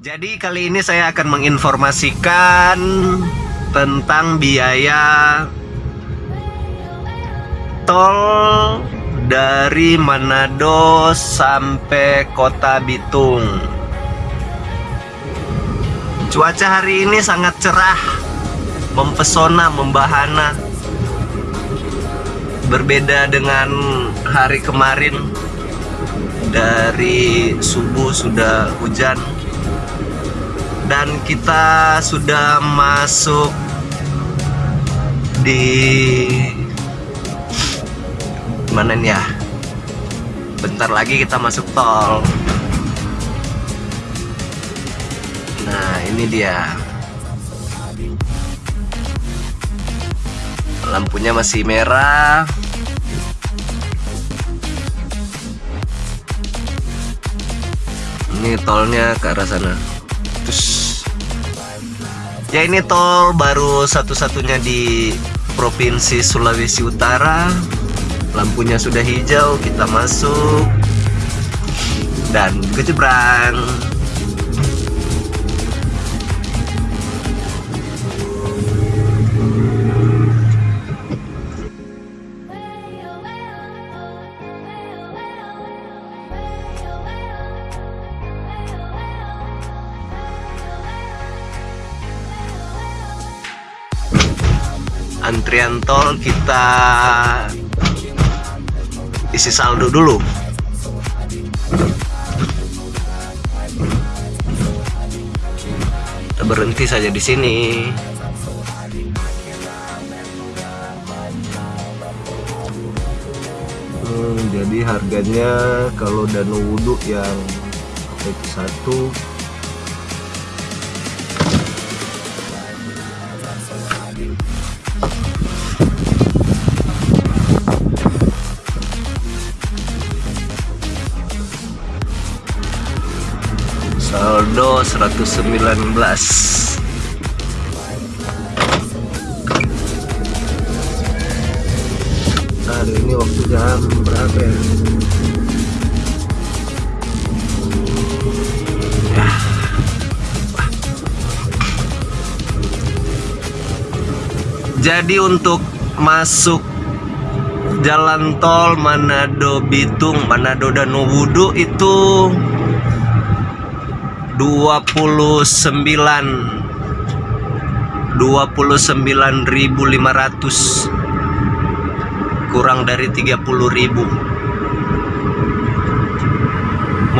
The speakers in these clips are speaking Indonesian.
Jadi kali ini saya akan menginformasikan tentang biaya tol dari Manado sampai Kota Bitung. Cuaca hari ini sangat cerah, mempesona, membahana. Berbeda dengan hari kemarin dari subuh sudah hujan dan kita sudah masuk di mana ya? Bentar lagi kita masuk tol. Nah ini dia. Lampunya masih merah. Ini tolnya ke arah sana. Terus ya ini tol baru satu-satunya di provinsi Sulawesi Utara. Lampunya sudah hijau kita masuk. Dan kejebrang antrian tol kita isi saldo dulu. Kita berhenti saja di sini. Hmm, jadi harganya kalau danu wudhu yang satu saldo 119 hari ini waktu jam berapa ya? ya. Jadi untuk masuk jalan tol Manado Bitung, Manado dan Wudu itu 29 29.500 kurang dari 30.000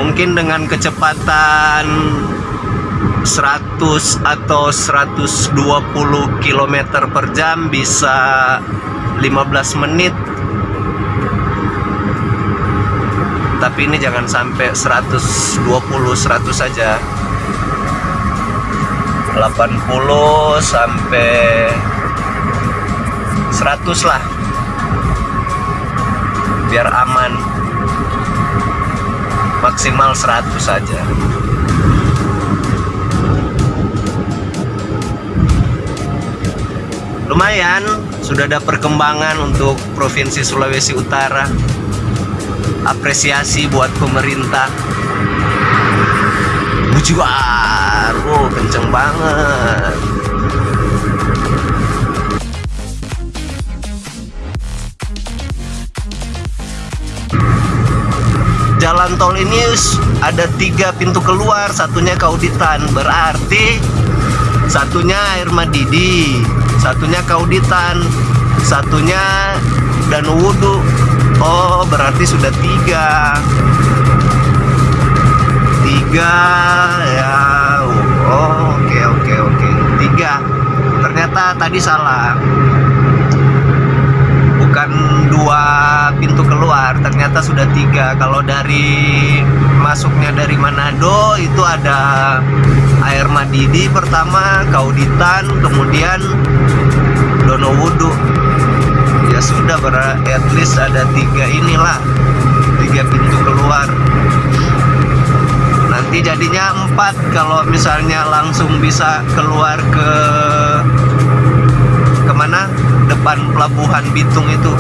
mungkin dengan kecepatan 100 atau 120 km per jam bisa 15 menit tapi ini jangan sampai 120 100 saja 80 sampai 100 lah. Biar aman. Maksimal 100 saja lumayan sudah ada perkembangan untuk Provinsi Sulawesi Utara apresiasi buat pemerintah. Bujuar wow kenceng banget. Jalan tol ini ada tiga pintu keluar satunya kauditan. Berarti satunya air madidi satunya kauditan satunya danau wudhu Oh berarti sudah tiga. Tiga ya. Oh, Oke oke oke. Tiga. Ternyata tadi salah. Bukan dua pintu keluar Ternyata sudah tiga. Kalau dari masuknya dari Manado Itu ada air Madidi pertama Kauditan Kemudian Donowudu ya sudah ber at least ada tiga inilah tiga pintu keluar. Nanti jadinya empat kalau misalnya langsung bisa keluar ke ke mana depan pelabuhan Bitung itu.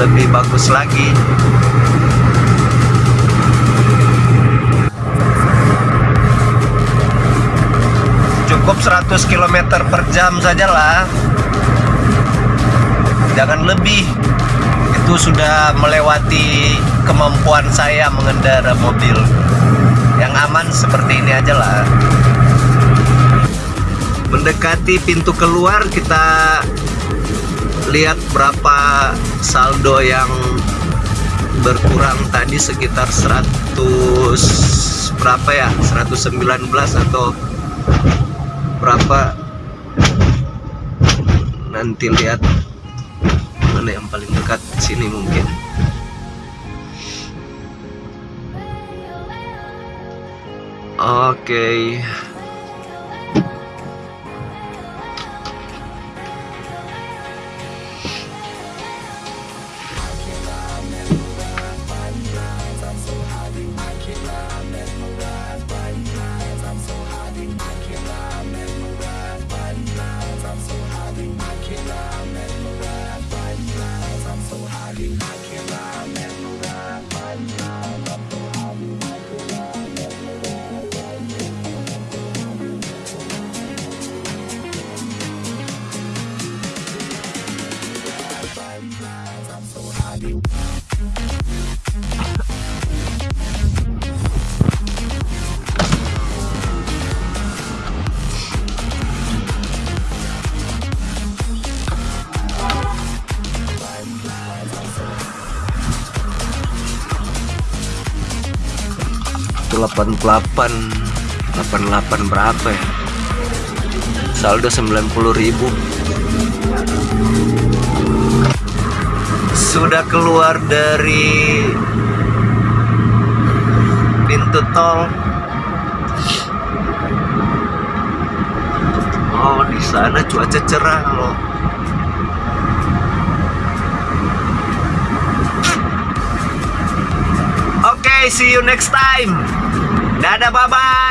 Lebih bagus lagi. Cukup 100 km per jam sajalah jangan lebih. Itu sudah melewati kemampuan saya mengendara mobil. Yang aman seperti ini aja lah. Mendekati pintu keluar kita lihat berapa saldo yang berkurang tadi sekitar 100 berapa ya? 119 atau berapa? Nanti lihat mana yang paling dekat sini mungkin oke okay. Itu 88 88 berapa ya? Saldo 90.000 sudah keluar dari pintu tol. Oh di sana cuaca cerah loh. Oke, see you next time. Dadah, bye-bye.